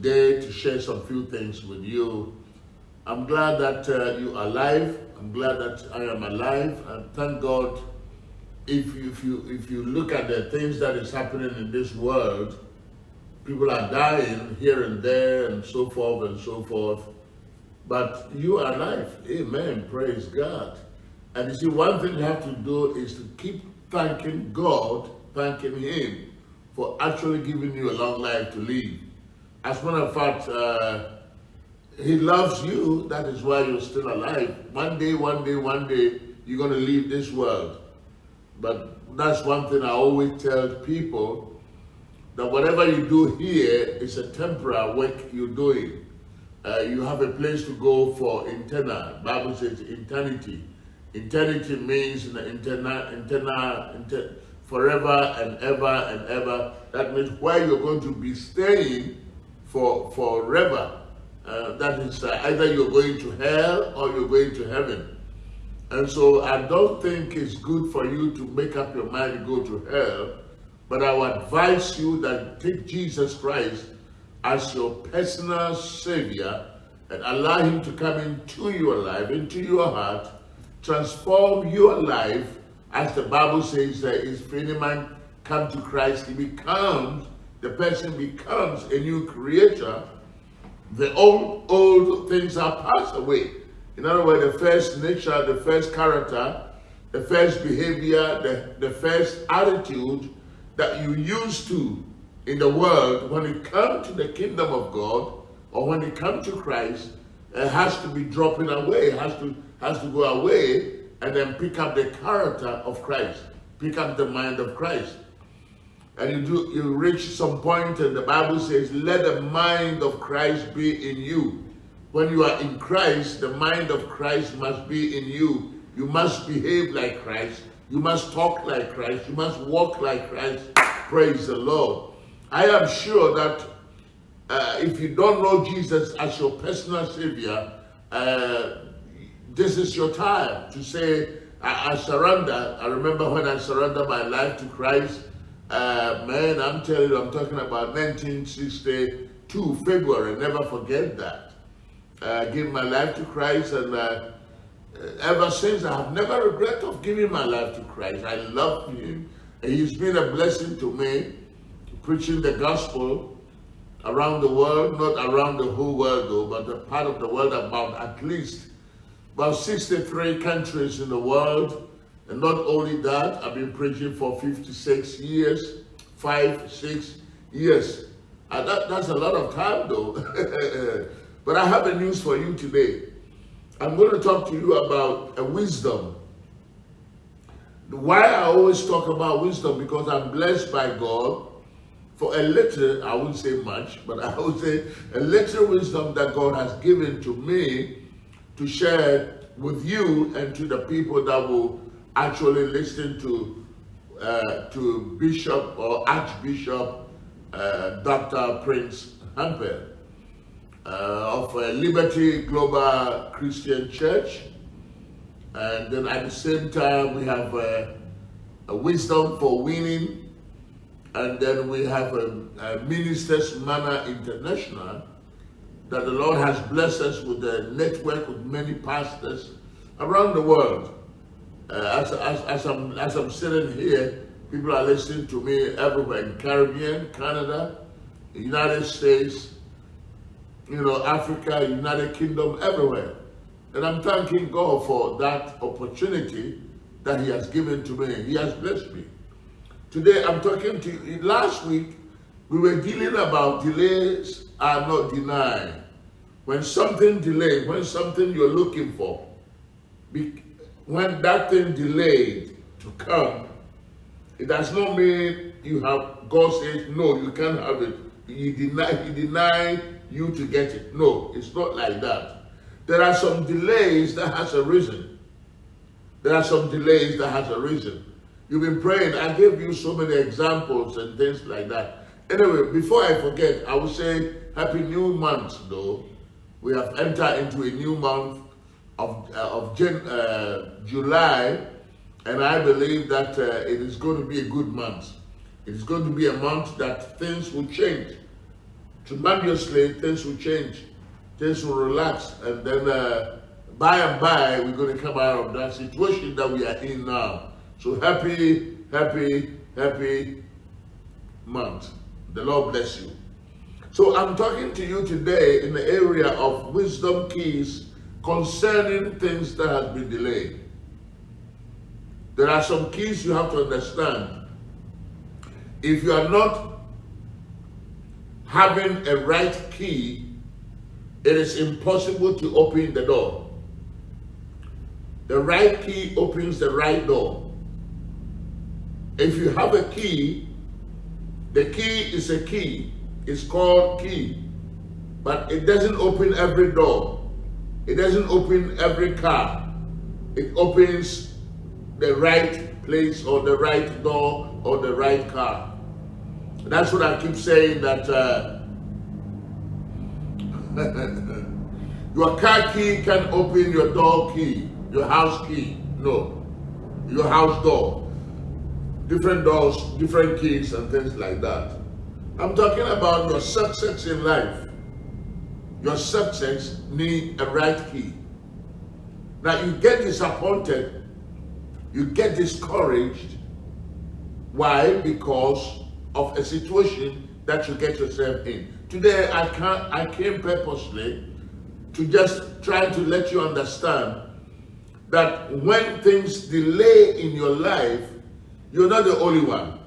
today to share some few things with you. I'm glad that uh, you are alive. I'm glad that I am alive. And thank God if you, if you if you look at the things that is happening in this world, people are dying here and there and so forth and so forth. But you are alive. Amen. Praise God. And you see, one thing you have to do is to keep thanking God, thanking Him for actually giving you a long life to live. As a matter of fact, uh, He loves you. That is why you're still alive. One day, one day, one day, you're going to leave this world. But that's one thing I always tell people, that whatever you do here is a temporary work you're doing. Uh, you have a place to go for eternal. Bible says eternity. Eternity means internal, internal, inter, forever and ever and ever. That means where you're going to be staying for forever. Uh, that is uh, either you're going to hell or you're going to heaven. And so I don't think it's good for you to make up your mind to go to hell, but I would advise you that take Jesus Christ as your personal savior and allow him to come into your life, into your heart, transform your life, as the Bible says that if any man come to Christ, he becomes, the person becomes a new creature. The old, old things are passed away. In other words, the first nature, the first character, the first behavior, the, the first attitude that you used to in the world, when it comes to the kingdom of God, or when it comes to Christ, it has to be dropping away, it has to, has to go away, and then pick up the character of Christ, pick up the mind of Christ. And you do you reach some point and the Bible says, let the mind of Christ be in you. When you are in Christ, the mind of Christ must be in you. You must behave like Christ. You must talk like Christ. You must walk like Christ. Praise the Lord. I am sure that uh, if you don't know Jesus as your personal Savior, uh, this is your time to say, I, I, surrender. I remember when I surrendered my life to Christ, uh, man, I'm telling you, I'm talking about 1962, February, never forget that. I gave my life to Christ and uh, ever since I have never regret of giving my life to Christ. I love him. And he's been a blessing to me preaching the gospel around the world, not around the whole world though, but a part of the world about at least about 63 countries in the world. And not only that, I've been preaching for 56 years, five, six years. That, that's a lot of time though. but I have a news for you today. I'm going to talk to you about a wisdom. Why I always talk about wisdom, because I'm blessed by God for a little, I wouldn't say much, but I would say a little wisdom that God has given to me to share with you and to the people that will actually listen to uh, to Bishop or Archbishop uh, Dr. Prince Hampel uh, of Liberty Global Christian Church. And then at the same time, we have uh, a wisdom for winning and then we have a, a Ministers Manor International that the Lord has blessed us with a network with many pastors around the world. Uh, as, as, as, I'm, as I'm sitting here, people are listening to me everywhere in Caribbean, Canada, United States, you know, Africa, United Kingdom, everywhere. And I'm thanking God for that opportunity that he has given to me. He has blessed me. Today I'm talking to you. Last week we were dealing about delays are not denied. When something delayed, when something you're looking for, when that thing delayed to come, it does not mean you have God says no, you can't have it. He deny he deny you to get it. No, it's not like that. There are some delays that has a reason. There are some delays that has a reason. You've been praying. I gave you so many examples and things like that. Anyway, before I forget, I will say Happy New Month, though. We have entered into a new month of, uh, of Jan uh, July, and I believe that uh, it is going to be a good month. It is going to be a month that things will change. tremendously, things will change, things will relax, and then uh, by and by, we're going to come out of that situation that we are in now. So happy, happy, happy month. The Lord bless you. So I'm talking to you today in the area of wisdom keys concerning things that have been delayed. There are some keys you have to understand. If you are not having a right key, it is impossible to open the door. The right key opens the right door. If you have a key, the key is a key. It's called key. But it doesn't open every door. It doesn't open every car. It opens the right place or the right door or the right car. That's what I keep saying that uh, your car key can open your door key, your house key. No, your house door. Different doors, different keys and things like that. I'm talking about your success in life. Your subjects need a right key. Now you get disappointed you get discouraged. Why? Because of a situation that you get yourself in. Today, I can't. I came purposely to just try to let you understand that when things delay in your life, you're not the only one.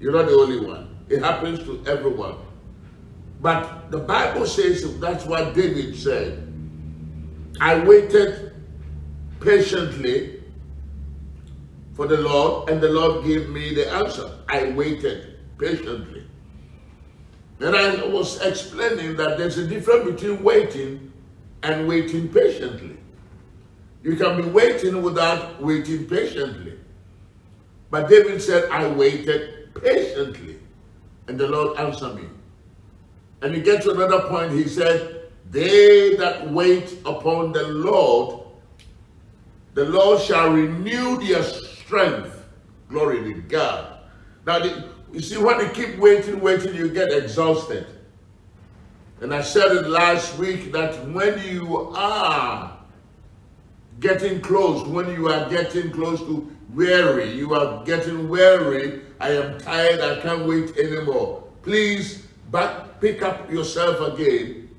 You're not the only one. It happens to everyone. But the Bible says that's what David said. I waited patiently for the Lord, and the Lord gave me the answer. I waited patiently. And I was explaining that there's a difference between waiting and waiting patiently. You can be waiting without waiting patiently. But David said, I waited patiently. And the Lord answered me. And you get to another point, he said, They that wait upon the Lord, the Lord shall renew their strength. Glory to God. Now, the, you see, when you keep waiting, waiting, you get exhausted. And I said it last week that when you are getting close, when you are getting close to weary, you are getting weary, I am tired, I can't wait anymore. Please back, pick up yourself again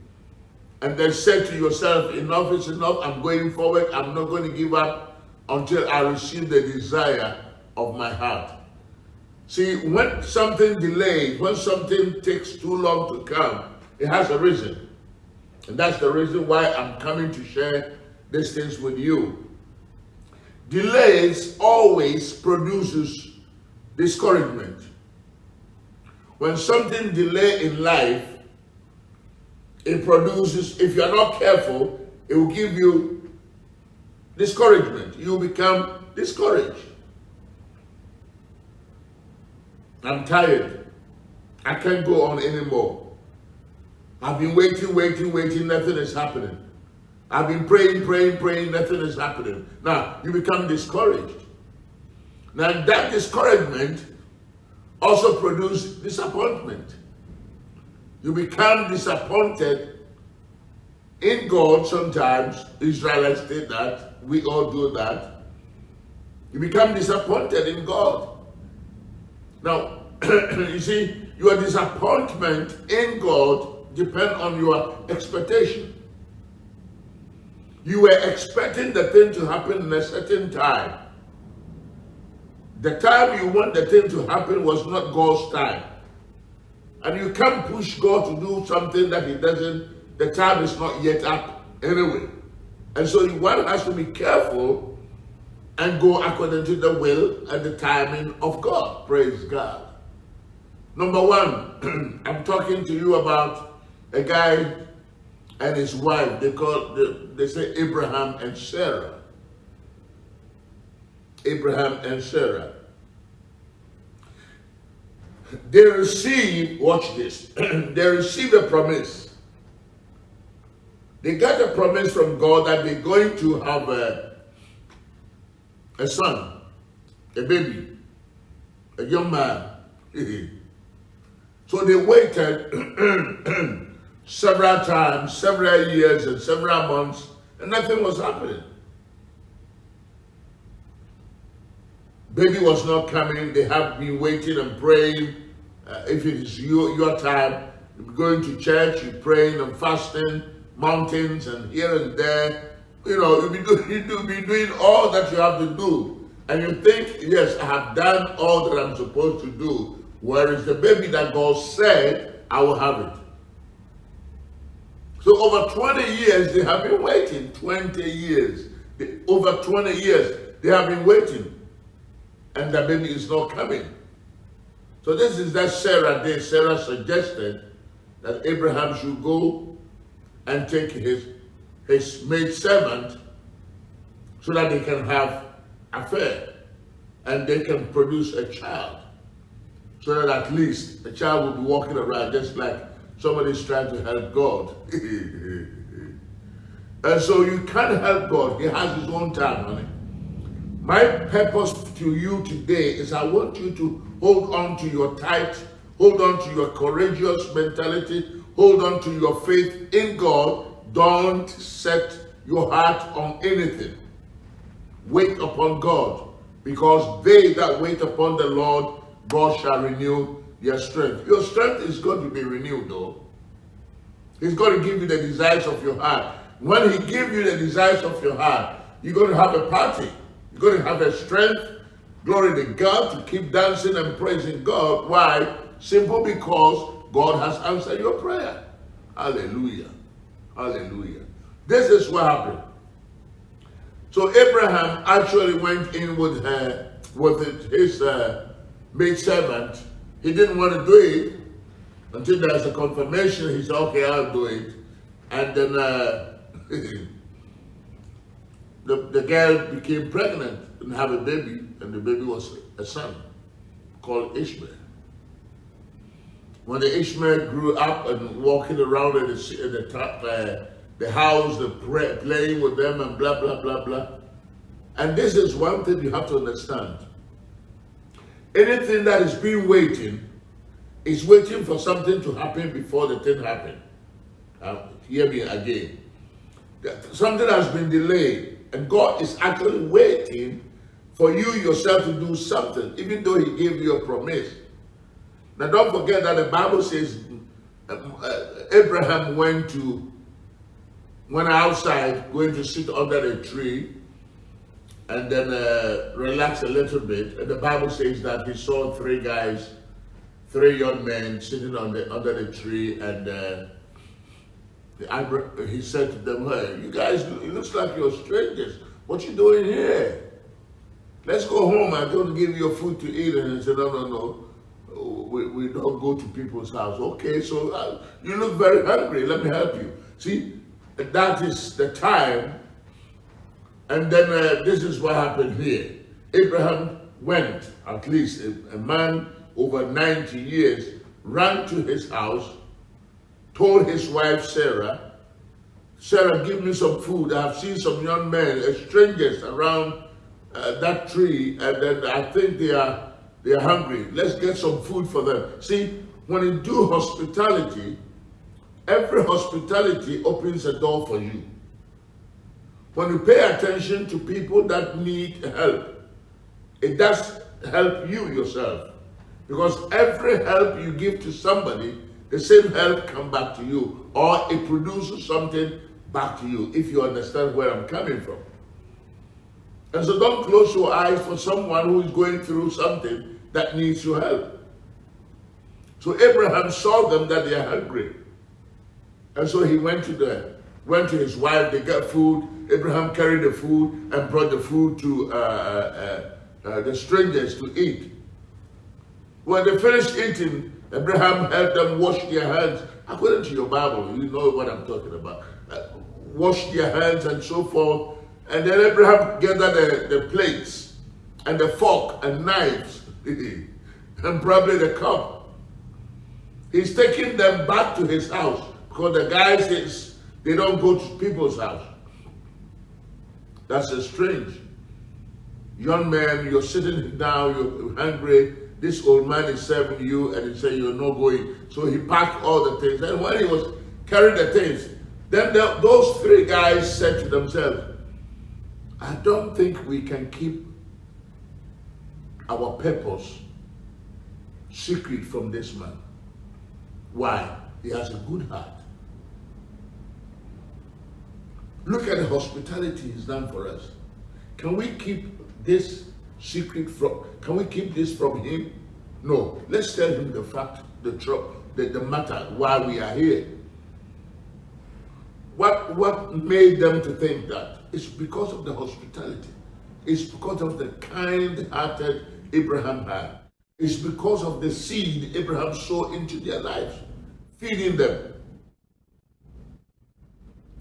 and then say to yourself, enough is enough, I'm going forward, I'm not going to give up until I receive the desire of my heart. See, when something delays, when something takes too long to come, it has a reason. And that's the reason why I'm coming to share these things with you. Delays always produces discouragement. When something delay in life, it produces, if you're not careful, it will give you discouragement. You become discouraged. I'm tired. I can't go on anymore. I've been waiting, waiting, waiting, nothing is happening. I've been praying, praying, praying, nothing is happening. Now, you become discouraged. Now, that discouragement also produce disappointment. You become disappointed in God sometimes. Israelites did that. We all do that. You become disappointed in God. Now, you see, your disappointment in God depend on your expectation. You were expecting the thing to happen in a certain time. The time you want the thing to happen was not God's time. And you can't push God to do something that he doesn't, the time is not yet up anyway. And so one has to be careful and go according to the will and the timing of God. Praise God. Number one, I'm talking to you about a guy and his wife. They call they say Abraham and Sarah. Abraham and Sarah. They received, watch this, they received a promise they got a promise from God that they're going to have a, a son, a baby, a young man. So they waited several times, several years, and several months, and nothing was happening. Baby was not coming. They have been waiting and praying. Uh, if it is your, your time, going to church, you're praying and fasting, mountains and here and there. You know, you'll be, do, you'll be doing all that you have to do. And you think, yes, I have done all that I'm supposed to do. Whereas the baby that God said, I will have it. So over 20 years, they have been waiting. 20 years. They, over 20 years, they have been waiting and the baby is not coming. So this is that Sarah did. Sarah suggested that Abraham should go and take his, his maid servant so that they can have affair and they can produce a child. So that at least the child will be walking around just like somebody's trying to help God. and so you can't help God. He has his own time, honey. My purpose to you today is I want you to hold on to your tight, hold on to your courageous mentality, hold on to your faith in God. Don't set your heart on anything. Wait upon God, because they that wait upon the Lord, God shall renew their strength. Your strength is going to be renewed, though. He's going to give you the desires of your heart. When he gives you the desires of your heart, you're going to have a party. Going to have a strength, glory to God, to keep dancing and praising God. Why? Simple because God has answered your prayer. Hallelujah. Hallelujah. This is what happened. So Abraham actually went in with her, with his uh, maid servant. He didn't want to do it until there's a confirmation. He said, okay, I'll do it. And then uh, the, the girl became pregnant and had a baby, and the baby was a son called Ishmael. When the Ishmael grew up and walking around in the, in the, top, uh, the house, the play, playing with them and blah, blah, blah, blah. And this is one thing you have to understand. Anything that is being waiting is waiting for something to happen before the thing happens. Uh, hear me again. Something has been delayed and God is actually waiting for you yourself to do something, even though he gave you a promise. Now don't forget that the Bible says um, uh, Abraham went to, went outside, going to sit under a tree, and then uh, relax a little bit. And the Bible says that he saw three guys, three young men sitting on the, under the tree, and uh, he said to them, hey, you guys, it looks like you're strangers. What you doing here? Let's go home. I'm going to give you food to eat. And he said, no, no, no. We, we don't go to people's house. Okay, so uh, you look very hungry. Let me help you. See, that is the time. And then uh, this is what happened here. Abraham went, at least a, a man over 90 years, ran to his house told his wife Sarah, Sarah, give me some food. I have seen some young men, uh, strangers around uh, that tree, and then I think they are they are hungry. Let's get some food for them. See, when you do hospitality, every hospitality opens a door for you. When you pay attention to people that need help, it does help you yourself. Because every help you give to somebody the same help come back to you or it produces something back to you if you understand where I'm coming from. And so don't close your eyes for someone who is going through something that needs your help. So Abraham saw them that they are hungry. And so he went to the went to his wife, they got food. Abraham carried the food and brought the food to uh, uh, uh, the strangers to eat. When they finished eating, Abraham helped them wash their hands. According to your Bible, you know what I'm talking about. Uh, wash their hands and so forth. And then Abraham gathered the, the plates and the fork and knives and probably the cup. He's taking them back to his house because the guy says they don't go to people's house. That's a strange. Young man, you're sitting down, you're hungry, this old man is serving you and he said you're not going. So he packed all the things. And when he was carrying the things, then the, those three guys said to themselves, I don't think we can keep our purpose secret from this man. Why? He has a good heart. Look at the hospitality he's done for us. Can we keep this secret from, can we keep this from him? No. Let's tell him the fact, the truth, the, the matter, why we are here. What, what made them to think that? It's because of the hospitality. It's because of the kind-hearted Abraham had. It's because of the seed Abraham sowed into their lives, feeding them.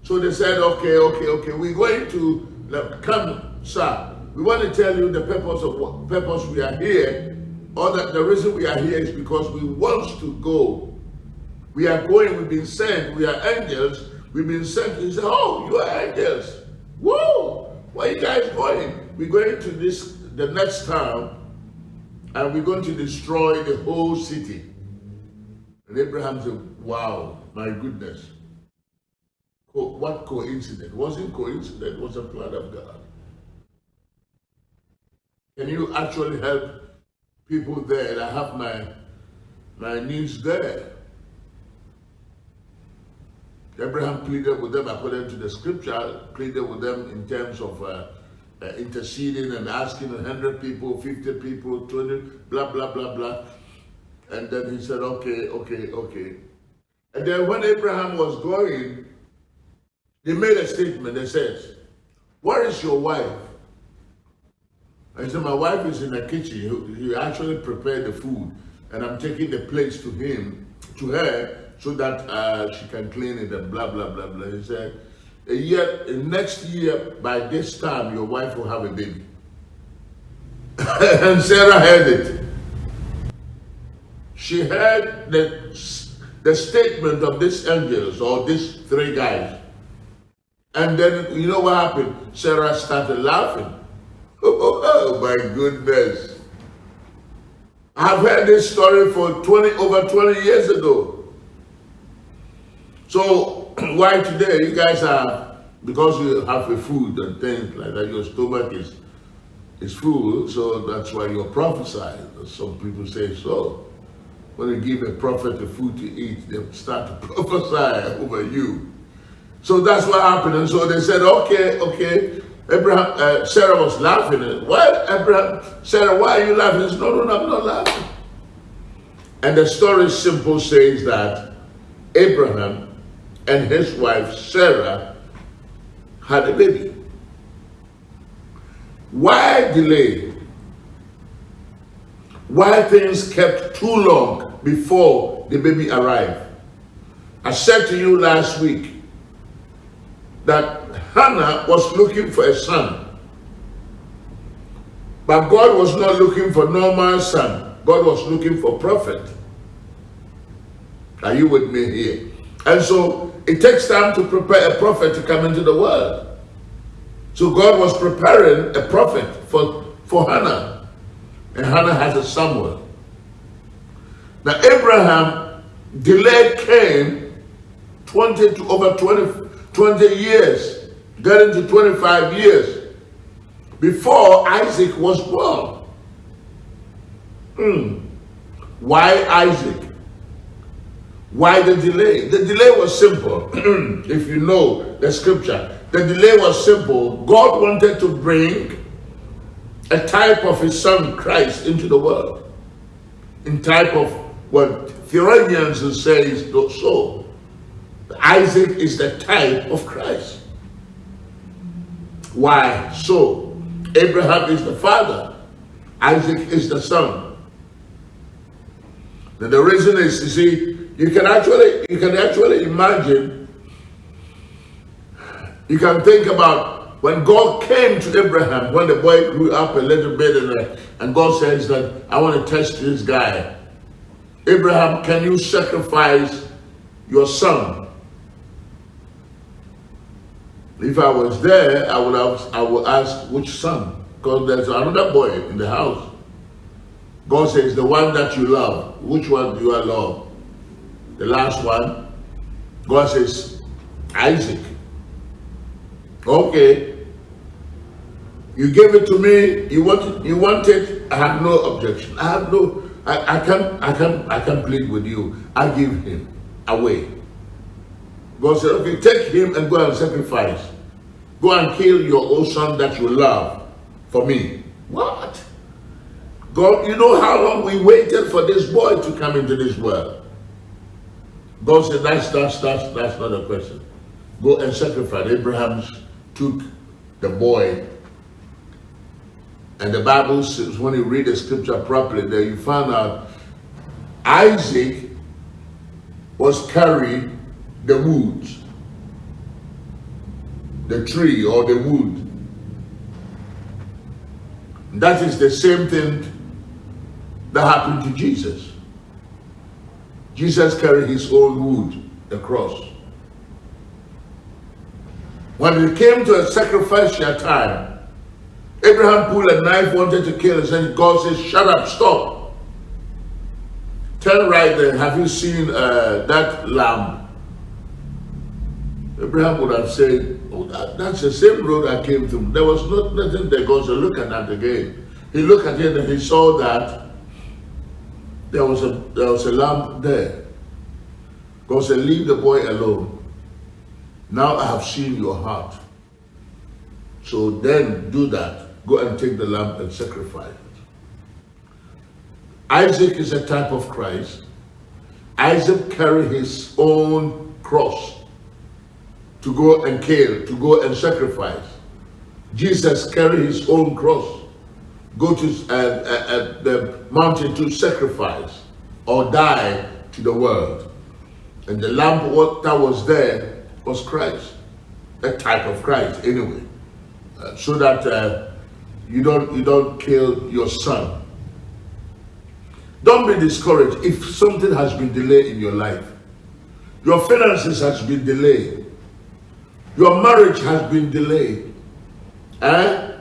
So they said, okay, okay, okay, we're going to come, sir. We want to tell you the purpose of what purpose we are here, or that the reason we are here is because we want to go. We are going, we've been sent, we are angels, we've been sent. He said, Oh, you are angels. Whoa! Where are you guys going? We're going to this the next town and we're going to destroy the whole city. And Abraham said, Wow, my goodness. What coincidence? It wasn't coincidence, it was a plan of God. Can you actually help people there? I have my my needs there. Abraham pleaded with them according to the scripture, pleaded with them in terms of uh, uh, interceding and asking 100 people, 50 people, 20, blah, blah, blah, blah. And then he said, okay, okay, okay. And then when Abraham was going, they made a statement. They said, where is your wife? I said, my wife is in the kitchen. He, actually prepared the food. And I'm taking the plates to him, to her, so that uh, she can clean it and blah, blah, blah, blah. He said, year, next year, by this time, your wife will have a baby. and Sarah heard it. She heard the, the statement of these angels or these three guys. And then, you know what happened? Sarah started laughing. Oh, my goodness. I've heard this story for 20, over 20 years ago. So why today you guys are, because you have a food and things like that, your stomach is, is full, so that's why you're prophesying. Some people say so. When you give a prophet the food to eat, they start to prophesy over you. So that's what happened. And so they said, okay, okay, Abraham, uh, Sarah was laughing. Why, Abraham, Sarah, why are you laughing? Said, no, no, no, I'm not laughing. And the story simple says that Abraham and his wife Sarah had a baby. Why delay? Why things kept too long before the baby arrived? I said to you last week that Hannah was looking for a son. But God was not looking for normal son. God was looking for prophet. Are you with me here? And so it takes time to prepare a prophet to come into the world. So God was preparing a prophet for, for Hannah. And Hannah has a Samuel. Now Abraham delayed Cain 20 to over 20, 20 years getting to 25 years before Isaac was born. Hmm. Why Isaac? Why the delay? The delay was simple. if you know the scripture, the delay was simple. God wanted to bring a type of his son Christ into the world. In type of what Thessalonians says so. Isaac is the type of Christ. Why so? Abraham is the father, Isaac is the son. And the reason is, you see, you can actually you can actually imagine, you can think about when God came to Abraham, when the boy grew up a little bit, and, uh, and God says that I want to test this guy. Abraham, can you sacrifice your son if I was there, I would have, I would ask which son, because there's another boy in the house. God says, the one that you love. Which one do you love? The last one. God says, Isaac. Okay. You gave it to me. You want you want it. I have no objection. I have no I, I can't I can't I can't plead with you. I give him away. God said, okay, take him and go and sacrifice. Go and kill your own son that you love for me. What? God, you know how long we waited for this boy to come into this world. God said, that's, that's, that's, that's not a question. Go and sacrifice. Abraham took the boy. And the Bible says, when you read the scripture properly, there you find out Isaac was carrying the wood, the tree or the wood. That is the same thing that happened to Jesus. Jesus carried his own wood, the cross. When it came to a sacrificial time, Abraham pulled a knife, wanted to kill, and said, God says, shut up, stop. Turn right there. Have you seen uh, that lamb? Abraham would have said, Oh, that's the same road I came through. There was not, nothing there. God said, look at that again. He looked at it and he saw that there was a there was a lamb there. God said, leave the boy alone. Now I have seen your heart. So then do that. Go and take the lamb and sacrifice it. Isaac is a type of Christ. Isaac carried his own cross to go and kill, to go and sacrifice. Jesus carried his own cross go to uh, uh, uh, the mountain to sacrifice or die to the world. And the lamb that was there was Christ, a type of Christ anyway, uh, so that uh, you don't you don't kill your son. Don't be discouraged if something has been delayed in your life. Your finances has been delayed. Your marriage has been delayed. Eh?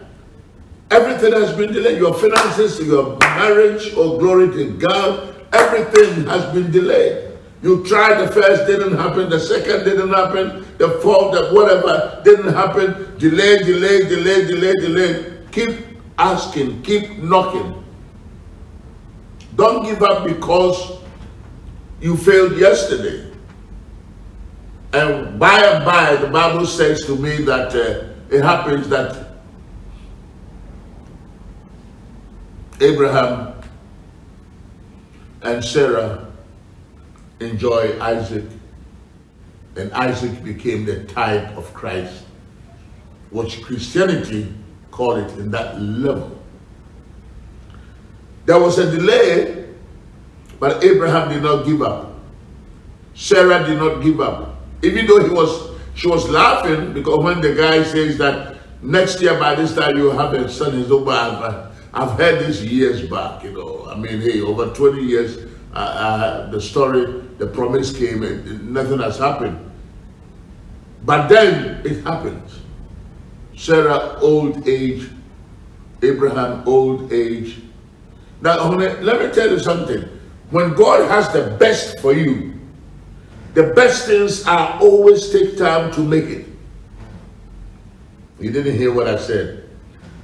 Everything has been delayed. Your finances, your marriage, oh glory to God, everything has been delayed. You tried the first, didn't happen. The second didn't happen. The fourth, the whatever didn't happen. Delay, delay, delay, delay, delay. Keep asking, keep knocking. Don't give up because you failed yesterday. And by and by, the Bible says to me that uh, it happens that Abraham and Sarah enjoy Isaac, and Isaac became the type of Christ, which Christianity called it in that level. There was a delay, but Abraham did not give up. Sarah did not give up. Even though he was, she was laughing because when the guy says that next year by this time you'll have a son, he's over. I've heard this years back, you know. I mean, hey, over 20 years, uh, uh, the story, the promise came and nothing has happened. But then it happened. Sarah, old age, Abraham, old age. Now, let me tell you something. When God has the best for you, the best things are always take time to make it. You didn't hear what I said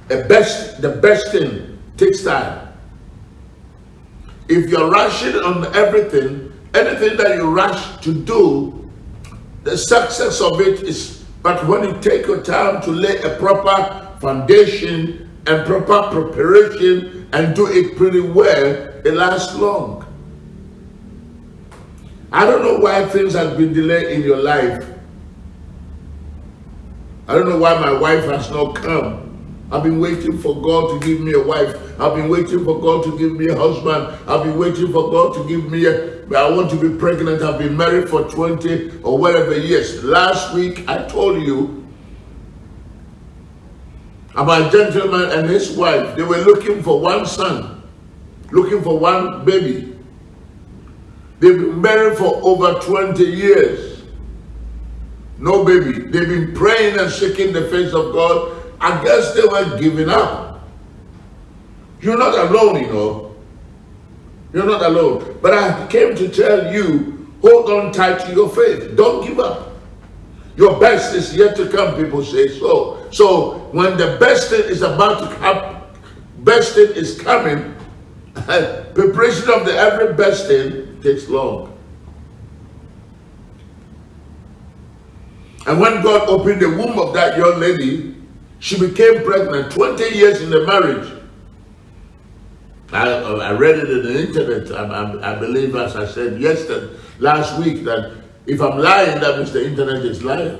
a best, the best thing takes time. If you're rushing on everything, anything that you rush to do, the success of it is, but when you take your time to lay a proper foundation and proper preparation and do it pretty well, it lasts long. I don't know why things have been delayed in your life. I don't know why my wife has not come. I've been waiting for God to give me a wife. I've been waiting for God to give me a husband. I've been waiting for God to give me a, I want to be pregnant. I've been married for 20 or whatever years. Last week, I told you about a gentleman and his wife. They were looking for one son, looking for one baby. They've been married for over 20 years. No baby. They've been praying and seeking the face of God I guess they were giving up. You're not alone, you know. You're not alone. But I came to tell you, hold on tight to your faith. Don't give up. Your best is yet to come, people say so. So when the best thing is about to come, best thing is coming, preparation of the every best thing takes long. And when God opened the womb of that young lady, she became pregnant 20 years in the marriage. I, I read it in the internet. I, I, I believe, as I said yesterday, last week, that if I'm lying, that means the internet is lying.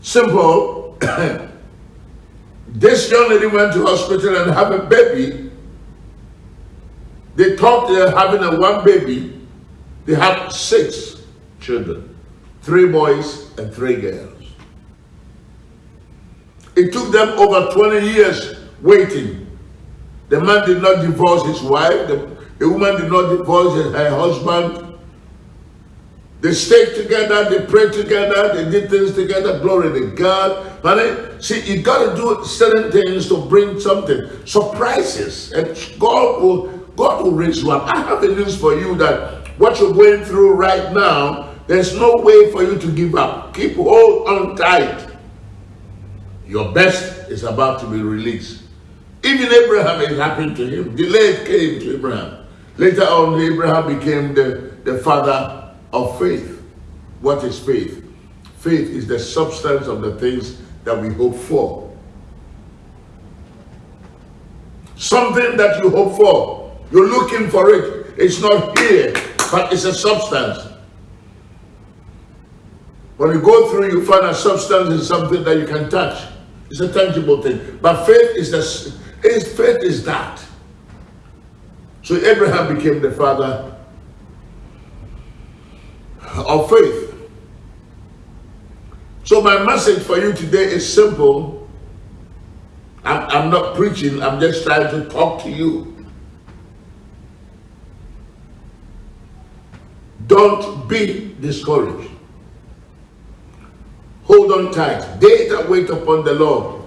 Simple. this young lady went to hospital and have a baby. They thought they were having a one baby. They have six children, three boys and three girls. It took them over 20 years waiting. The man did not divorce his wife. The, the woman did not divorce her husband. They stayed together, they prayed together, they did things together. Glory to God. Honey, see, you got to do certain things to bring something. Surprises. And God will God will raise you up. I have the news for you that what you're going through right now, there's no way for you to give up. Keep hold on tight. Your best is about to be released. Even Abraham, it happened to him. Delayed came to Abraham. Later on, Abraham became the, the father of faith. What is faith? Faith is the substance of the things that we hope for. Something that you hope for, you're looking for it. It's not here, but it's a substance. When you go through, you find a substance is something that you can touch. It's a tangible thing. But faith is the is faith is that. So Abraham became the father of faith. So my message for you today is simple. I'm, I'm not preaching, I'm just trying to talk to you. Don't be discouraged. Hold on tight. They that wait upon the Lord,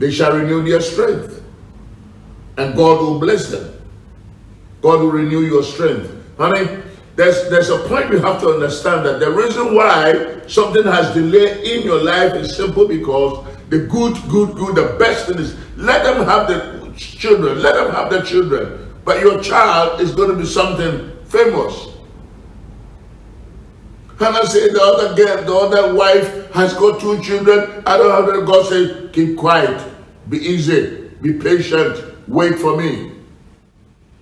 they shall renew their strength. And God will bless them. God will renew your strength. Honey, there's, there's a point you have to understand that the reason why something has delayed in your life is simple because the good, good, good, the best thing is let them have the children, let them have the children. But your child is going to be something famous. Hannah said the other girl, the other wife has got two children. I don't have them. God said, keep quiet, be easy, be patient, wait for me.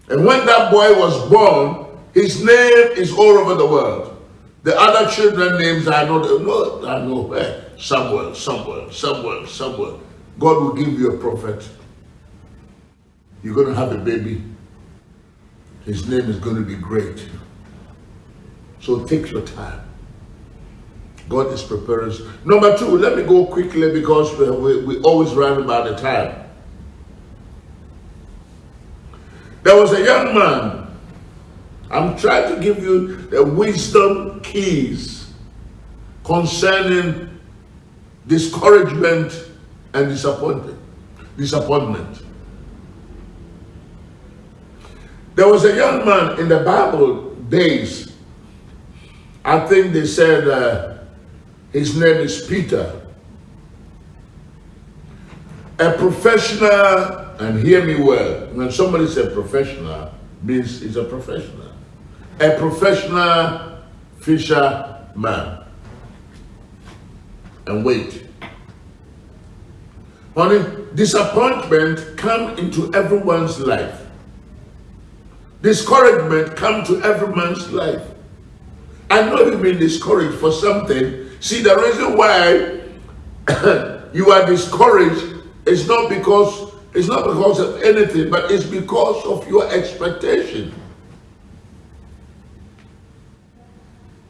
And when that boy was born, his name is all over the world. The other children names I know, eh, no, I know where. Somewhere, somewhere, somewhere, somewhere. God will give you a prophet. You're going to have a baby. His name is going to be great. So take your time. God is preparing. Us. Number two, let me go quickly because we, we, we always run about the time. There was a young man I'm trying to give you the wisdom keys concerning discouragement and disappointment. Disappointment. There was a young man in the Bible days. I think they said uh, his name is Peter. A professional, and hear me well, when somebody says professional, means he's a professional a professional fisherman. And wait. Honey, disappointment come into everyone's life. Discouragement come to everyone's life. I know you've been discouraged for something. See, the reason why you are discouraged is not because it's not because of anything, but it's because of your expectation.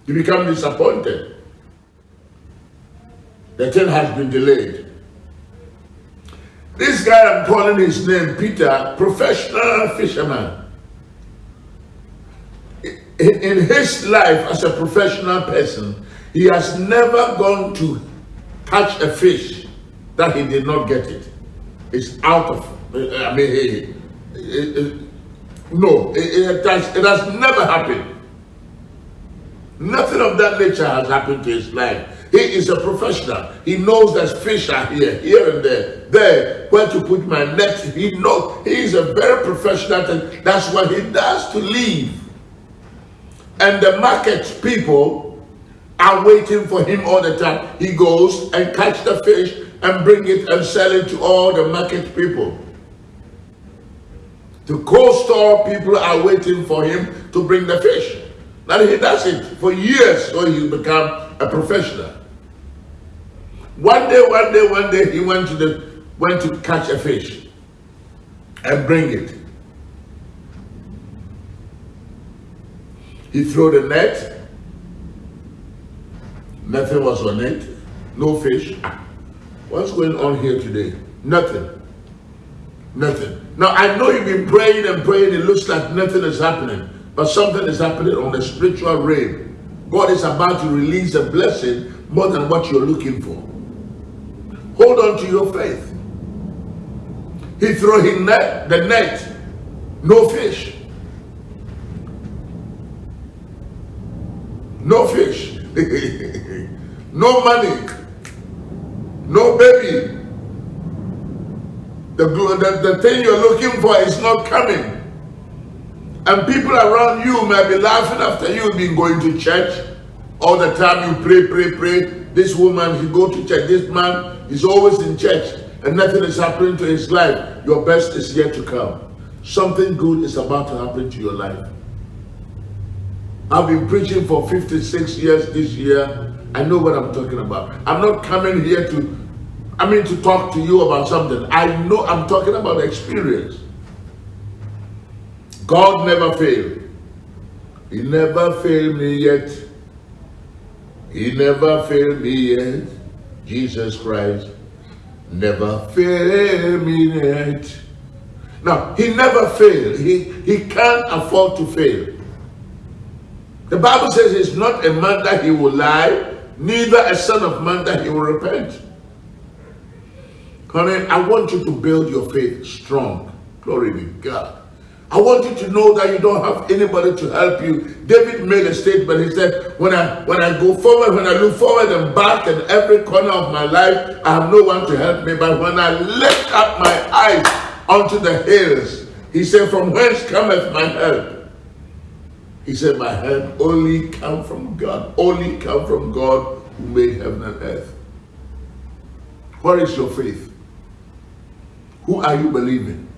You become disappointed. The thing has been delayed. This guy, I'm calling his name Peter, professional fisherman. In his life as a professional person, he has never gone to catch a fish that he did not get it. It's out of, I mean, It, it, no, it, it, has, it has never happened. Nothing of that nature has happened to his life. He is a professional. He knows that fish are here, here and there, there, where to put my net. He knows he is a very professional. That's what he does to live. And the market people are waiting for him all the time. He goes and catch the fish and bring it and sell it to all the market people. The cold store people are waiting for him to bring the fish. And he does it for years so he become a professional. One day, one day, one day, he went to the went to catch a fish and bring it. He threw the net. Nothing was on it. No fish. What's going on here today? Nothing. Nothing. Now I know you've been praying and praying. It looks like nothing is happening, but something is happening on the spiritual realm. God is about to release a blessing more than what you're looking for. Hold on to your faith. He threw his net, the net, no fish. No fish. no money. No baby. The, the, the thing you're looking for is not coming. And people around you may be laughing after you've been going to church. All the time you pray, pray, pray. This woman, he go to church. This man is always in church. And nothing is happening to his life. Your best is yet to come. Something good is about to happen to your life. I've been preaching for 56 years this year. I know what I'm talking about. I'm not coming here to, I mean, to talk to you about something. I know I'm talking about experience. God never failed. He never failed me yet. He never failed me yet. Jesus Christ never failed me yet. Now, he never failed. He, he can't afford to fail. The Bible says he's not a man that he will lie, neither a son of man that he will repent. Honey, I want you to build your faith strong. Glory to God. I want you to know that you don't have anybody to help you. David made a statement. He said, when I when I go forward, when I look forward and back in every corner of my life, I have no one to help me. But when I lift up my eyes unto the hills, he said, from whence cometh my help? He said, my help only come from God. Only come from God who made heaven and earth. What is your faith? Who are you believing?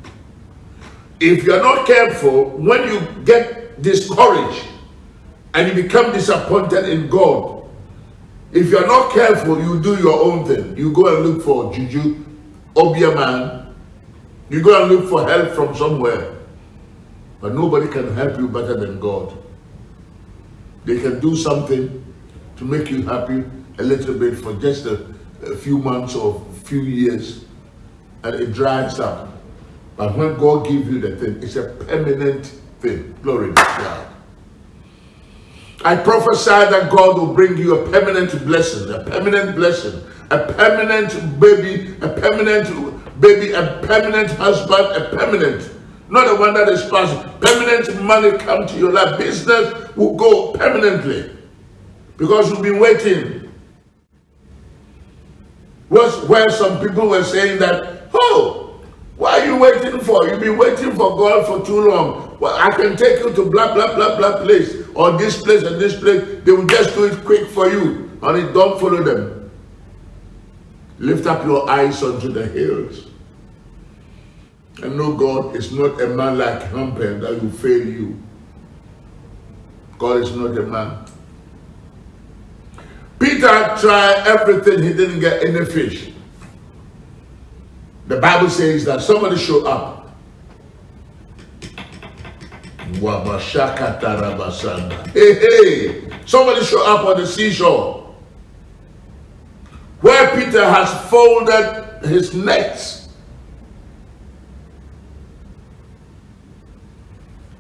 if you're not careful, when you get discouraged and you become disappointed in God, if you're not careful, you do your own thing. You go and look for juju, obia man. You go and look for help from somewhere. But nobody can help you better than God. They can do something to make you happy a little bit for just a, a few months or few years and it dries up. But when God gives you the thing, it's a permanent thing. Glory to God. I prophesy that God will bring you a permanent blessing, a permanent blessing, a permanent baby, a permanent baby, a permanent husband, a permanent, not the one that is passing. Permanent money come to your life. Business will go permanently because you've been waiting. Was where some people were saying that, oh, what are you waiting for? You've been waiting for God for too long. Well, I can take you to blah, blah, blah, blah place, or this place and this place. They will just do it quick for you. Honey, don't follow them. Lift up your eyes unto the hills. And know God is not a man like Humper that will fail you. God is not a man. Peter tried everything, he didn't get any fish. The Bible says that somebody showed up. Hey, hey, somebody showed up on the seashore where Peter has folded his nets.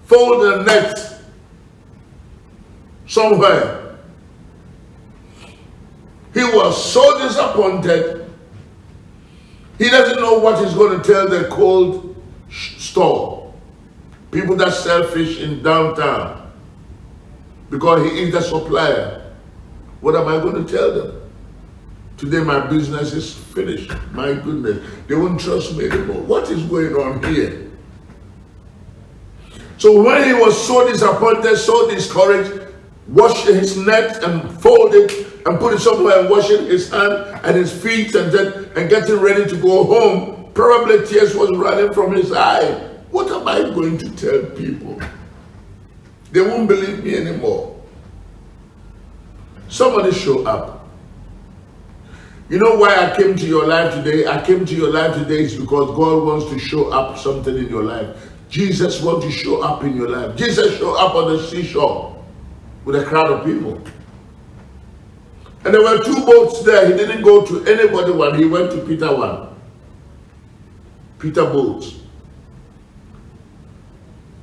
Folded the nets somewhere. He was so disappointed he doesn't know what he's going to tell the cold store. people that sell fish in downtown because he is the supplier. What am I going to tell them? Today my business is finished. My goodness, they won't trust me anymore. What is going on here? So when he was so disappointed, so discouraged, washed his neck and folded and put it somewhere and washing his hand and his feet and then and getting ready to go home, probably tears was running from his eye. What am I going to tell people? They won't believe me anymore. Somebody show up. You know why I came to your life today? I came to your life today is because God wants to show up something in your life. Jesus wants to show up in your life. Jesus showed up on the seashore with a crowd of people. And there were two boats there. He didn't go to anybody one. He went to Peter one. Peter boat.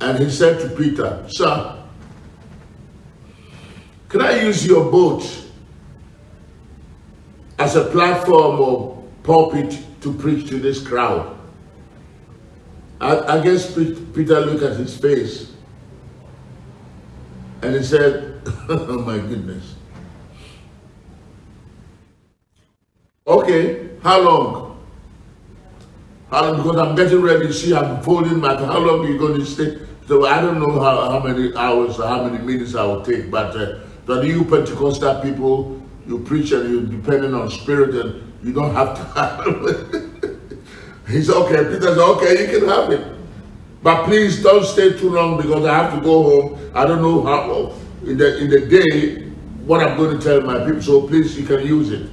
And he said to Peter, Sir, can I use your boat as a platform or pulpit to preach to this crowd? I, I guess Peter looked at his face and he said, oh my goodness. Okay, how long? How long? Because I'm getting ready to see, I'm folding my, how long are you going to stay? So I don't know how, how many hours or how many minutes I will take, but uh, the you Pentecostal people, you preach and you're depending on spirit and you don't have to have He's okay. Peter said, okay, you can have it. But please don't stay too long because I have to go home. I don't know how in the in the day what I'm going to tell my people. So please you can use it.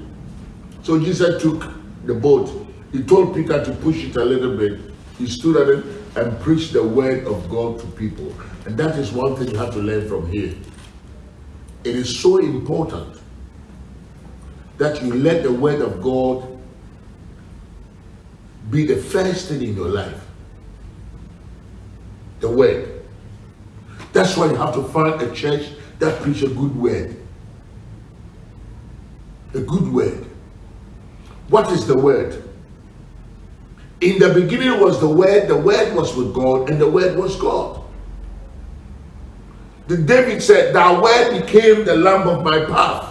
So Jesus took the boat. He told Peter to push it a little bit. He stood at it and preached the word of God to people. And that is one thing you have to learn from here. It is so important that you let the word of God be the first thing in your life. The word. That's why you have to find a church that preach a good word. A good word. What is the word? In the beginning was the word, the word was with God, and the word was God. The David said, Thy word became the lamp of my path.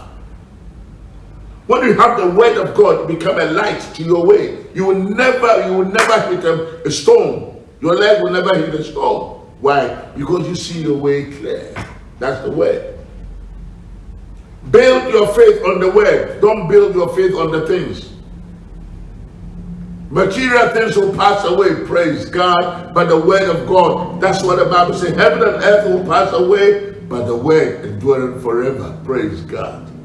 When you have the word of God become a light to your way, you will never, you will never hit a, a stone. Your leg will never hit a stone. Why? Because you see your way clear. That's the word. Build your faith on the word. Don't build your faith on the things. Material things will pass away, praise God, but the word of God. That's what the Bible says. Heaven and earth will pass away, but the word endureth forever. Praise God.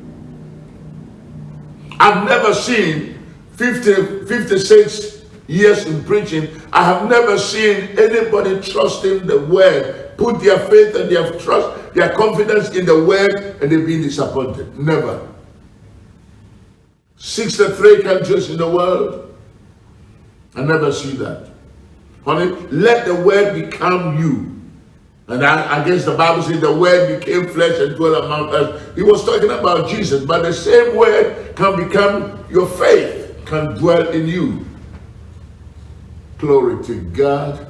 I've never seen 50, 56 years in preaching. I have never seen anybody trusting the word, put their faith and their trust, their confidence in the word, and they've been disappointed. Never. 63 countries in the world, I never see that. Honey, let the word become you. And I, I, guess the Bible says the word became flesh and dwelt among us. He was talking about Jesus, but the same word can become your faith, can dwell in you. Glory to God.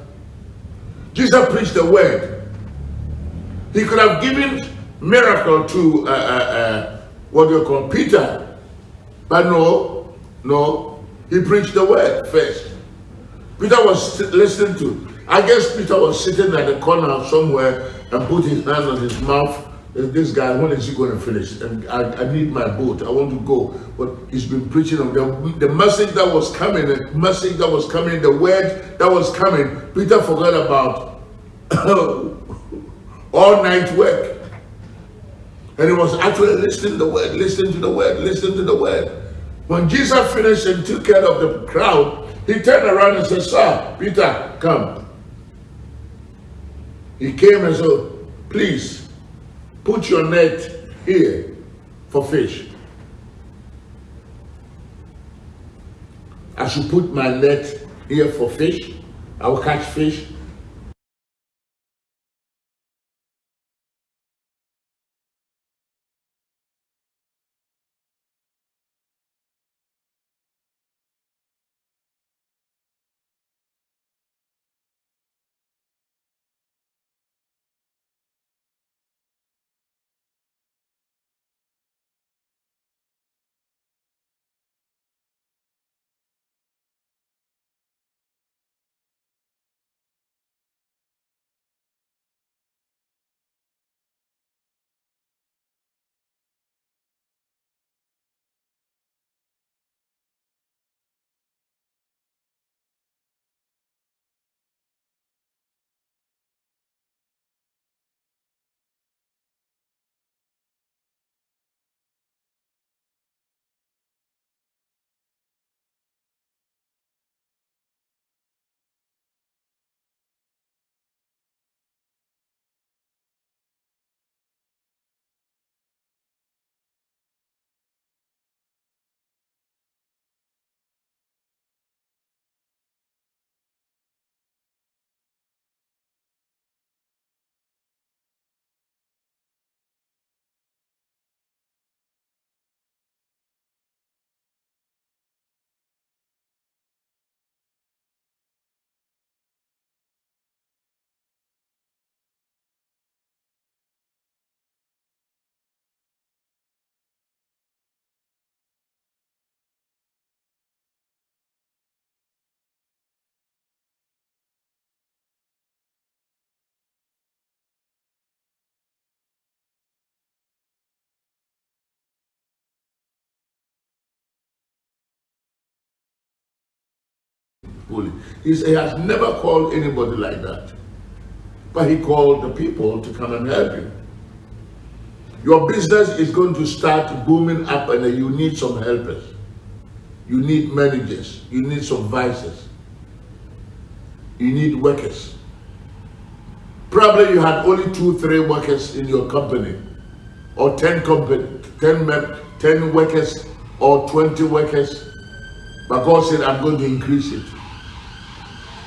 Jesus preached the word. He could have given miracle to uh, uh, uh, what you call Peter, but no, no, he preached the word first. Peter was listening to. I guess Peter was sitting at the corner somewhere and put his hand on his mouth. This guy, when is he going to finish? And I, I need my boat. I want to go. But he's been preaching on the, the message that was coming, the message that was coming, the word that was coming. Peter forgot about all night work. And he was actually listening to the word, listening to the word, listening to the word. When Jesus finished and took care of the crowd, he turned around and said, Sir, Peter, come. He came and said, Please, put your net here for fish. I should put my net here for fish. I will catch fish. It. He's, he has never called anybody like that. But he called the people to come and help him. Your business is going to start booming up and you need some helpers. You need managers. You need supervisors. You need workers. Probably you had only two, three workers in your company or 10 company, 10, 10 workers or 20 workers. But God said, I'm going to increase it.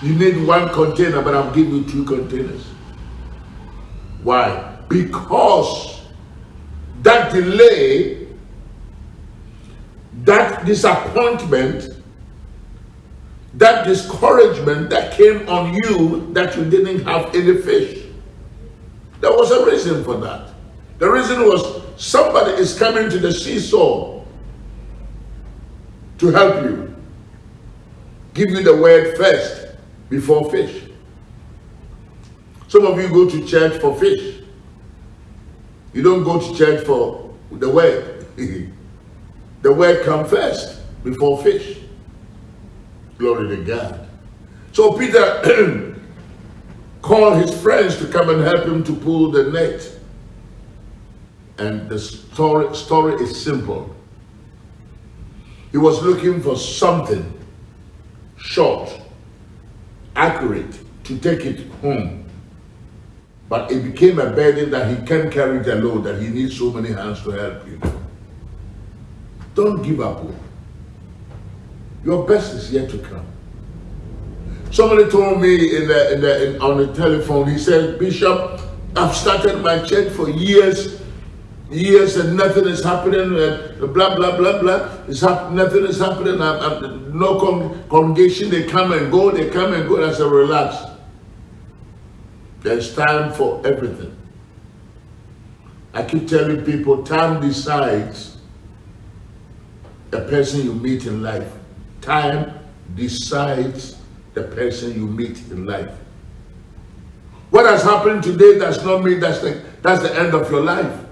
You need one container, but I'm giving you two containers. Why? Because that delay, that disappointment, that discouragement that came on you that you didn't have any fish. There was a reason for that. The reason was somebody is coming to the seesaw to help you. Give you the word first before fish. Some of you go to church for fish. You don't go to church for the word. the word comes first before fish. Glory to God. So Peter called his friends to come and help him to pull the net. And the story, story is simple. He was looking for something short, accurate, to take it home. But it became a burden that he can't carry the load, that he needs so many hands to help you. Don't give up. Your best is yet to come. Somebody told me in the, in the, in, on the telephone, he said, Bishop, I've started my church for years, years and nothing is happening, uh, blah, blah, blah, blah. It's hap- nothing is happening. I'm, I'm, no con- congregation, they come and go, they come and go. I said, relax. There's time for everything. I keep telling people, time decides the person you meet in life. Time decides the person you meet in life. What has happened today does not mean that's the, that's the end of your life.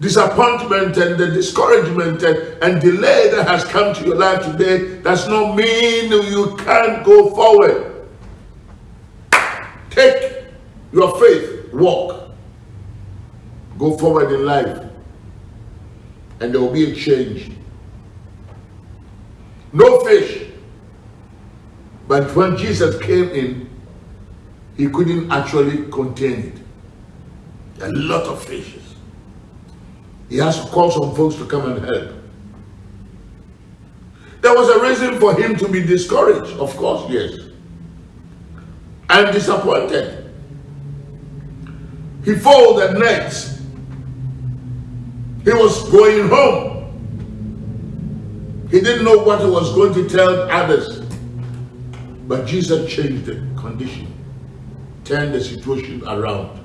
Disappointment and the discouragement and, and delay that has come to your life today does not mean you can't go forward. Take your faith, walk, go forward in life, and there will be a change. No fish. But when Jesus came in, he couldn't actually contain it. A lot of fishes. He has to call some folks to come and help. There was a reason for him to be discouraged, of course, yes. And disappointed. He folded nets. He was going home. He didn't know what he was going to tell others. But Jesus changed the condition, turned the situation around.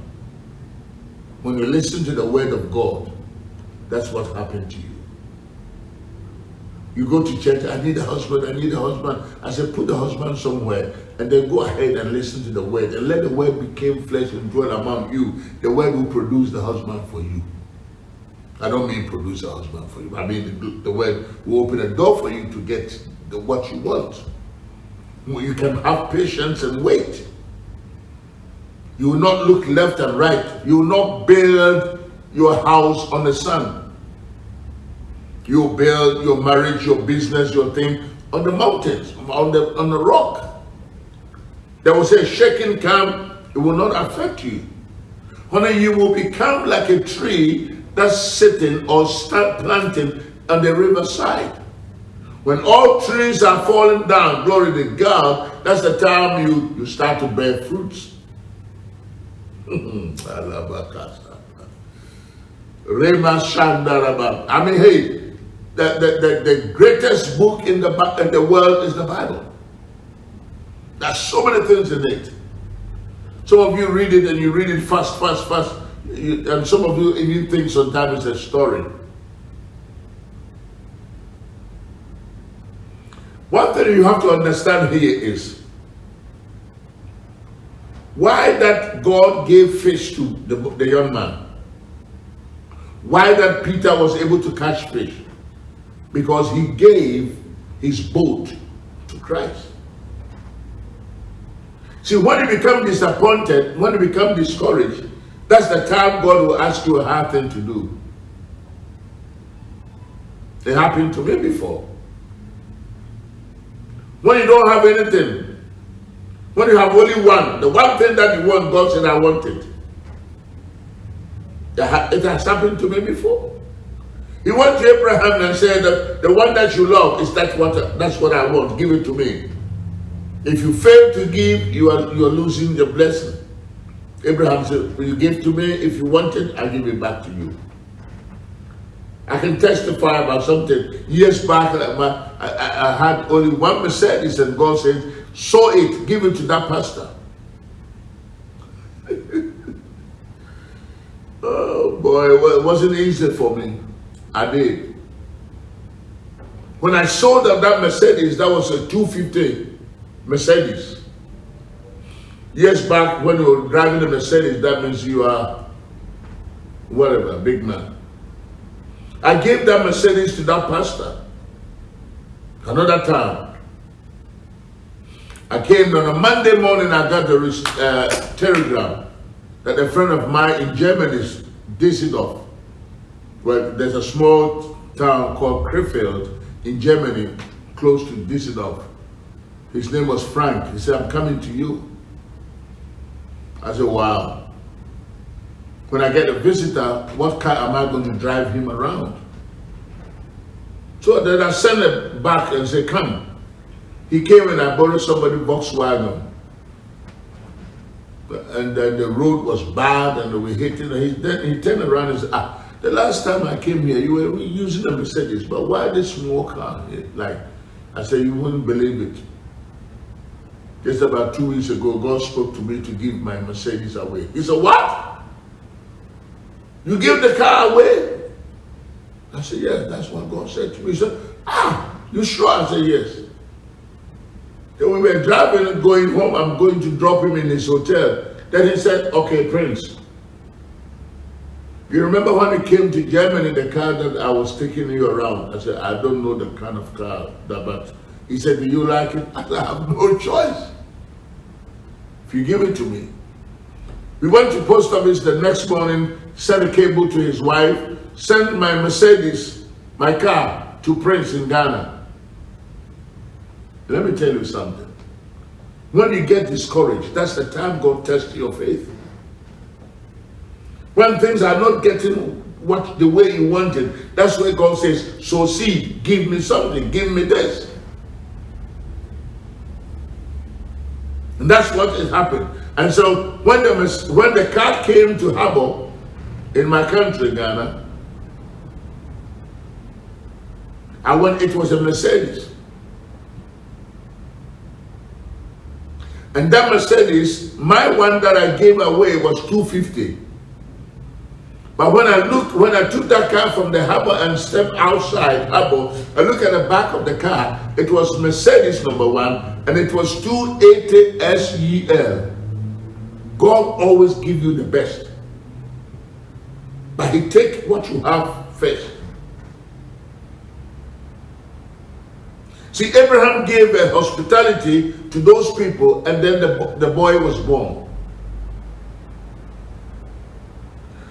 When you listen to the word of God, that's what happened to you. You go to church, I need a husband, I need a husband. I said, put the husband somewhere and then go ahead and listen to the word and let the word become flesh and dwell among you. The word will produce the husband for you. I don't mean produce a husband for you. I mean the, the word will open a door for you to get the, what you want. You can have patience and wait. You will not look left and right. You will not build your house on the sun. You build your marriage, your business, your thing on the mountains, on the on the rock. There was a shaking come, it will not affect you. Honey, you will become like a tree that's sitting or start planting on the riverside. When all trees are falling down, glory to God, that's the time you, you start to bear fruits. I mean, hey, the, the, the, the greatest book in the, in the world is the Bible. There's so many things in it. Some of you read it and you read it fast, fast, fast. You, and some of you even think sometimes it's a story. One thing you have to understand here is why that God gave fish to the, the young man. Why that Peter was able to catch fish. Because he gave his boat to Christ. See, when you become disappointed, when you become discouraged, that's the time God will ask you a hard thing to do. It happened to me before. When you don't have anything, when you have only one, the one thing that you want, God said, I want it. It has happened to me before. He went to Abraham and said the one that you love is that what that's what I want. Give it to me. If you fail to give, you are you are losing the blessing. Abraham said, Will you give to me? If you want it, I'll give it back to you. I can testify about something. Years back, I, I, I had only one Mercedes, and God said, Sow it, give it to that pastor. Boy, it wasn't easy for me. I did. When I sold that, that Mercedes, that was a 250 Mercedes. Years back, when you were driving a Mercedes, that means you are whatever, big man. I gave that Mercedes to that pastor. Another time. I came on a Monday morning, I got the uh, telegram that a friend of mine in Germany Düsseldorf. Well, there's a small town called Krefeld in Germany, close to Düsseldorf. His name was Frank. He said, I'm coming to you. I said, wow. When I get a visitor, what car am I going to drive him around? So then I sent him back and said, come. He came and I borrowed somebody Volkswagen. And then the road was bad and we hit it. And he, then he turned around and said, ah, the last time I came here, you were using a Mercedes, but why this small car? Like, I said, you wouldn't believe it. Just about two weeks ago, God spoke to me to give my Mercedes away. He said, what? You give the car away? I said, yeah, that's what God said to me. He said, ah, you sure? I said, yes. Then we were driving and going home. I'm going to drop him in his hotel. Then he said, okay, Prince, you remember when he came to Germany, the car that I was taking you around? I said, I don't know the kind of car that, but he said, do you like it? I said, I have no choice. If you give it to me. We went to post office the next morning, sent a cable to his wife, sent my Mercedes, my car, to Prince in Ghana. Let me tell you something. When you get discouraged, that's the time God tests your faith. When things are not getting what the way you wanted, that's where God says, so see, give me something, give me this. And that's what has happened. And so when the, when the car came to Habo in my country, Ghana, and when it was a Mercedes, and that Mercedes, my one that I gave away was 250. But when I look, when I took that car from the harbor and stepped outside harbor, I look at the back of the car. It was Mercedes number one, and it was 280 SEL. God always give you the best. But he take what you have first. See, Abraham gave a hospitality to those people, and then the, the boy was born.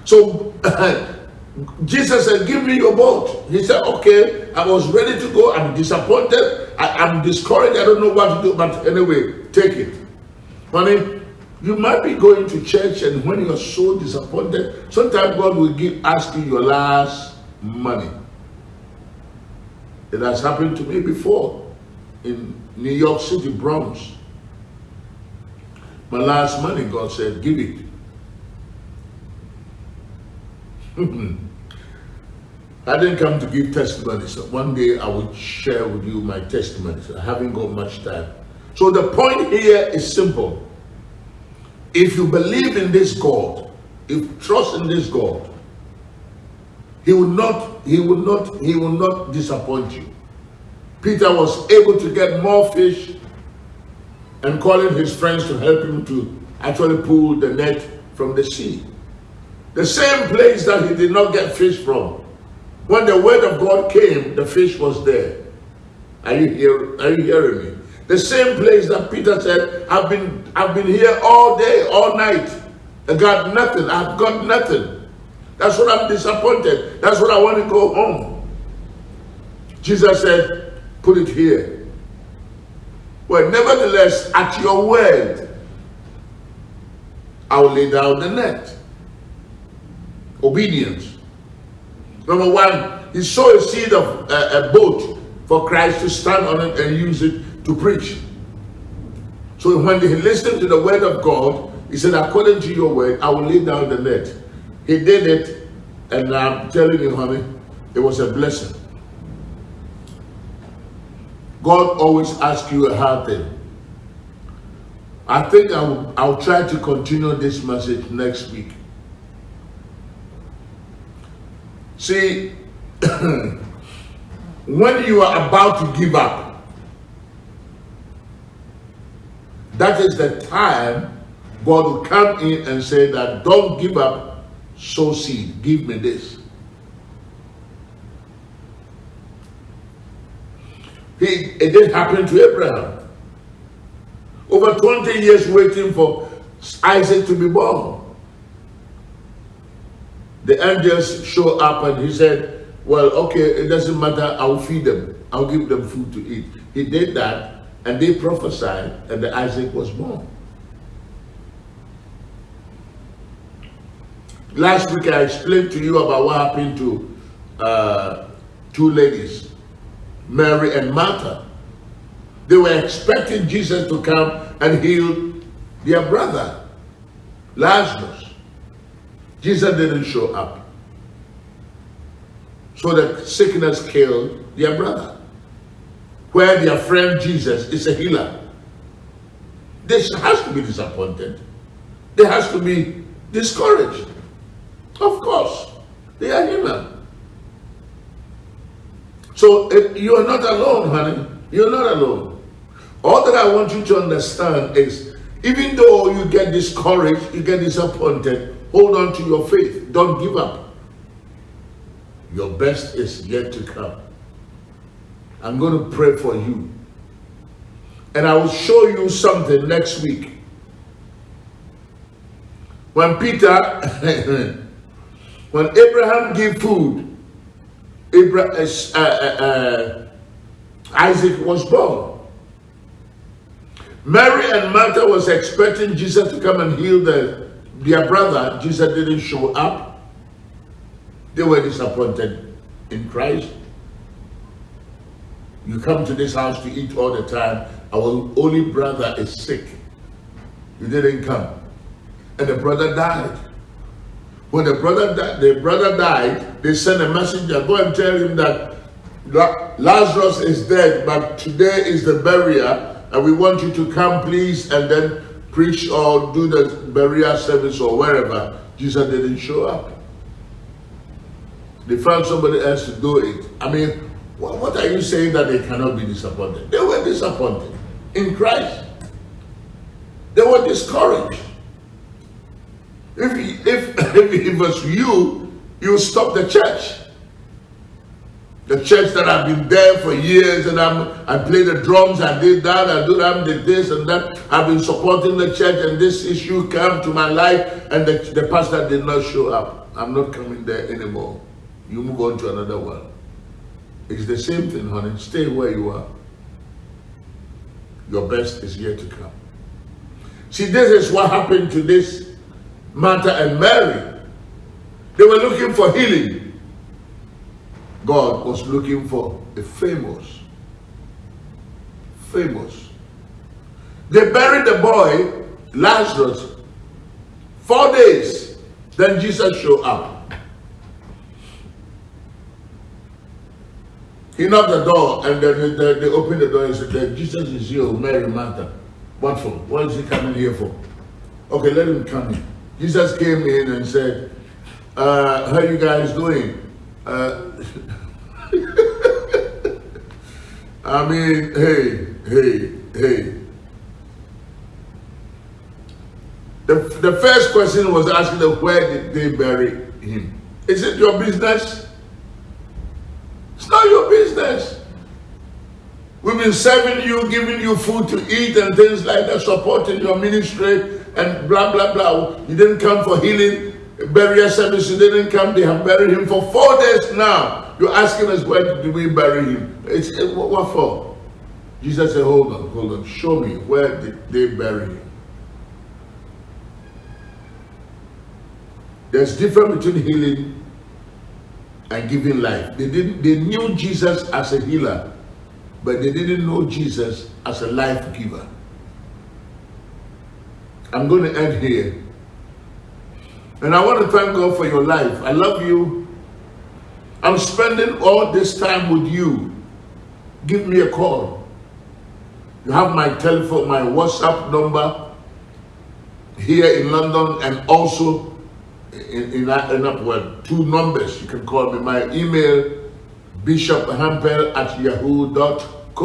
So Jesus said, give me your boat. He said, okay, I was ready to go. I'm disappointed. I, am discouraged. I don't know what to do. But anyway, take it. Honey, you might be going to church and when you're so disappointed, sometimes God will give ask you your last money. It has happened to me before in New York City, Bronx. My last money, God said, give it. I didn't come to give testimonies. So one day I will share with you my testimonies. I haven't got much time. So the point here is simple. If you believe in this God, if trust in this God, he will not, he will not, he will not disappoint you. Peter was able to get more fish and calling his friends to help him to actually pull the net from the sea. The same place that he did not get fish from. When the word of God came, the fish was there. Are you, hear, are you hearing me? The same place that Peter said, I've been, I've been here all day, all night. I got nothing. I've got nothing. That's what I'm disappointed. That's what I want to go home. Jesus said, put it here. Well, nevertheless, at your word, I will lay down the net. Obedience. Number one, he sowed a seed of uh, a boat for Christ to stand on it and use it to preach. So when he listened to the word of God, he said, according to your word, I will lay down the net. He did it, and I'm telling you, honey, it was a blessing. God always asks you a hard thing. I think I'll, I'll try to continue this message next week. See, when you are about to give up, that is the time God will come in and say that don't give up, sow seed, give me this. He, it did happen to Abraham. Over 20 years waiting for Isaac to be born. The angels show up and he said, well, okay, it doesn't matter, I'll feed them. I'll give them food to eat. He did that and they prophesied and the Isaac was born. Last week I explained to you about what happened to uh, two ladies, Mary and Martha. They were expecting Jesus to come and heal their brother, Lazarus. Jesus didn't show up. So the sickness killed their brother. Where their friend Jesus is a healer. They has to be disappointed. They has to be discouraged. Of course, they are human. So you are not alone, honey. You're not alone. All that I want you to understand is even though you get discouraged, you get disappointed, hold on to your faith. Don't give up. Your best is yet to come. I'm going to pray for you. And I will show you something next week. When Peter When Abraham gave food, Abraham, uh, uh, uh, Isaac was born. Mary and Martha was expecting Jesus to come and heal the, their brother. Jesus didn't show up. They were disappointed in Christ. You come to this house to eat all the time. Our only brother is sick. You didn't come. And the brother died. When the brother, the brother died, they sent a messenger, go and tell him that Lazarus is dead, but today is the burial, and we want you to come, please, and then preach or do the burial service or wherever. Jesus didn't show up. They found somebody else to do it. I mean, what are you saying that they cannot be disappointed? They were disappointed in Christ. They were discouraged. If, if, if it was you, you stop the church. The church that I've been there for years and I'm, I play the drums, I did that, I do that, I did this and that. I've been supporting the church and this issue came to my life and the, the pastor did not show up. I'm not coming there anymore. You move on to another one. It's the same thing, honey. Stay where you are. Your best is yet to come. See, this is what happened to this Martha and Mary. They were looking for healing. God was looking for a famous, famous. They buried the boy, Lazarus, four days. Then Jesus showed up. He knocked the door and then they, they opened the door and said, Jesus is here, Mary, Martha. What for? What is he coming here for? Okay, let him come in. Jesus came in and said, uh, how you guys doing? Uh, I mean, hey, hey, hey. The, the first question was asking them, where did they bury him? Is it your business? It's not your business. We We've been serving you, giving you food to eat and things like that, supporting your ministry and blah, blah, blah. You didn't come for healing, burial service, you didn't come. They have buried him for four days now. You're asking us, where did we bury him? It's, eh, it, what for? Jesus said, hold on, hold on. Show me, where did they bury him? There's difference between healing and giving life. They didn't they knew Jesus as a healer, but they didn't know Jesus as a life giver. I'm going to end here. And I want to thank God for your life. I love you. I'm spending all this time with you. Give me a call. You have my telephone, my WhatsApp number here in London and also in, in, in well, two numbers. You can call me. My email, bishophampel at yahoo.co.uk,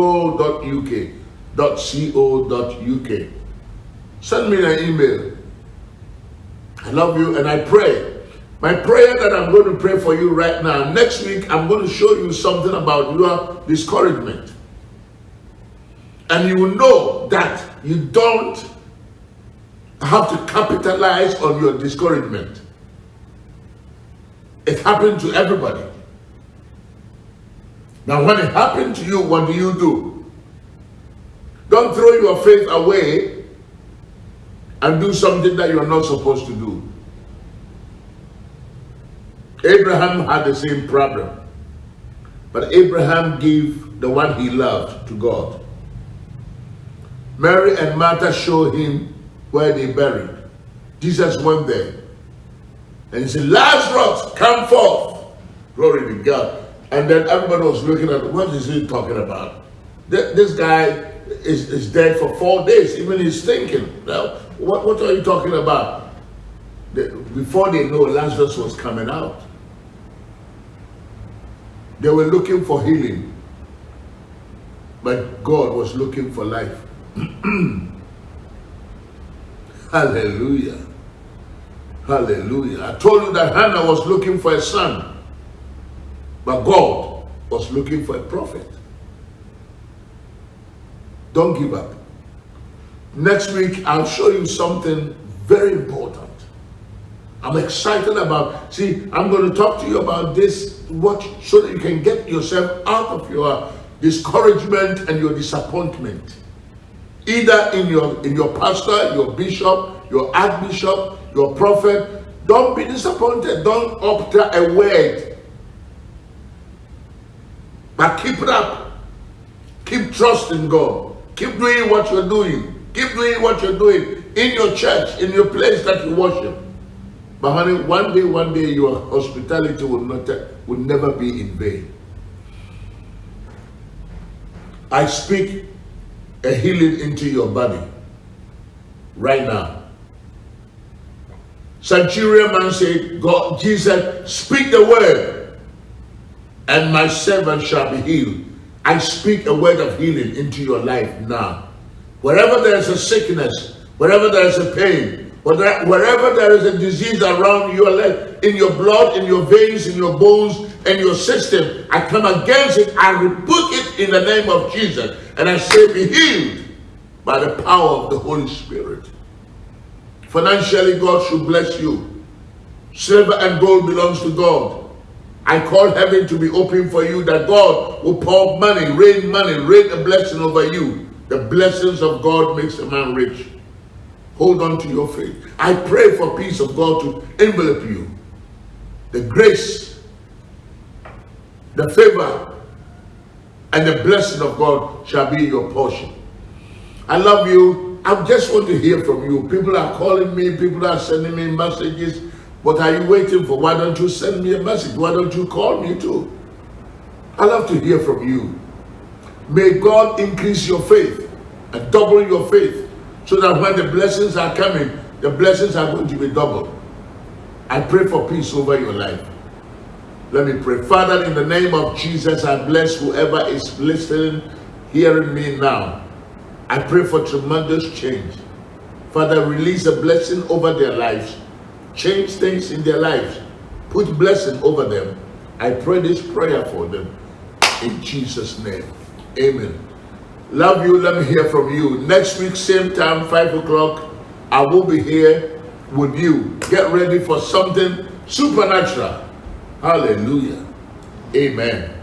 .co.uk. Send me an email. I love you and I pray. My prayer that I'm going to pray for you right now, next week, I'm going to show you something about your discouragement. And you will know that you don't have to capitalize on your discouragement. It happened to everybody. Now, when it happened to you, what do you do? Don't throw your faith away and do something that you're not supposed to do. Abraham had the same problem. But Abraham gave the one he loved to God. Mary and Martha showed him where they buried. Jesus went there. And he said, Lazarus, come forth. Glory to God. And then everybody was looking at, what is he talking about? This guy is, is dead for four days. Even he's thinking, now, what, what are you talking about? Before they know, Lazarus was coming out. They were looking for healing. But God was looking for life. Hallelujah. Hallelujah. I told you that Hannah was looking for a son, but God was looking for a prophet. Don't give up. Next week, I'll show you something very important. I'm excited about, see, I'm going to talk to you about this, what, so that you can get yourself out of your discouragement and your disappointment. Either in your, in your pastor, your bishop, your archbishop, your prophet. Don't be disappointed. Don't utter a word. But keep it up. Keep trusting God. Keep doing what you're doing. Keep doing what you're doing in your church, in your place that you worship. But honey, one day, one day, your hospitality will not will never be in vain. I speak a healing into your body right now. Centurion man said, God, Jesus, speak the word, and my servant shall be healed. I speak a word of healing into your life now. Wherever there is a sickness, wherever there is a pain, wherever there is a disease around your leg, in your blood, in your veins, in your bones, and your system, I come against it. I rebuke it in the name of Jesus. And I say, be healed by the power of the Holy Spirit. Financially, God should bless you. Silver and gold belongs to God. I call heaven to be open for you that God will pour money, rain money, rain a blessing over you. The blessings of God makes a man rich. Hold on to your faith. I pray for peace of God to envelop you. The grace, the favor, and the blessing of God shall be your portion. I love you. I just want to hear from you. People are calling me, people are sending me messages. What are you waiting for? Why don't you send me a message? Why don't you call me too? I love to hear from you. May God increase your faith and double your faith so that when the blessings are coming, the blessings are going to be double. I pray for peace over your life. Let me pray. Father, in the name of Jesus, I bless whoever is listening, hearing me now. I pray for tremendous change. Father, release a blessing over their lives. Change things in their lives. Put blessing over them. I pray this prayer for them. In Jesus' name. Amen. Love you. Let me hear from you. Next week, same time, 5 o'clock, I will be here with you. Get ready for something supernatural. Hallelujah. Amen.